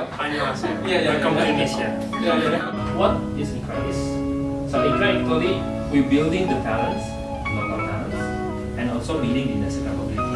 안녕하세요. Yeah, yeah, Welcome yeah. to Indonesia. Yeah, yeah. What is Ikra is? So Ikra actually we're building the talents, local talents, and also building the national capability.